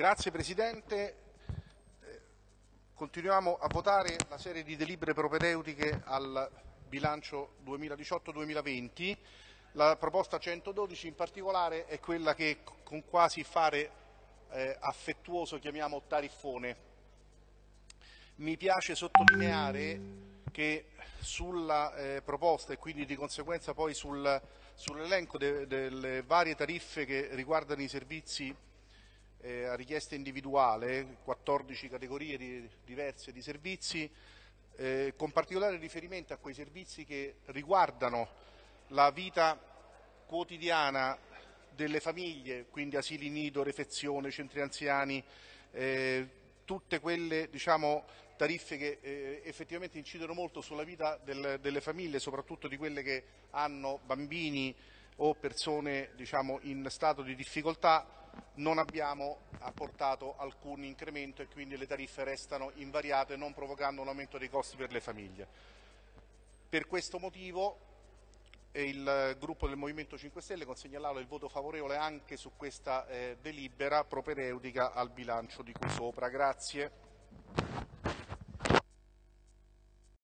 Grazie Presidente. Eh, continuiamo a votare la serie di delibere propedeutiche al bilancio 2018-2020. La proposta 112 in particolare è quella che con quasi fare eh, affettuoso chiamiamo tariffone. Mi piace sottolineare che sulla eh, proposta e quindi di conseguenza poi sul, sull'elenco de, delle varie tariffe che riguardano i servizi eh, a richiesta individuale, 14 categorie di, diverse di servizi, eh, con particolare riferimento a quei servizi che riguardano la vita quotidiana delle famiglie, quindi asili nido, refezione, centri anziani, eh, tutte quelle diciamo, tariffe che eh, effettivamente incidono molto sulla vita del, delle famiglie, soprattutto di quelle che hanno bambini o persone diciamo, in stato di difficoltà, non abbiamo apportato alcun incremento e quindi le tariffe restano invariate non provocando un aumento dei costi per le famiglie. Per questo motivo il gruppo del Movimento 5 Stelle consegna all'Aula il voto favorevole anche su questa eh, delibera propedeutica al bilancio di cui sopra. Grazie.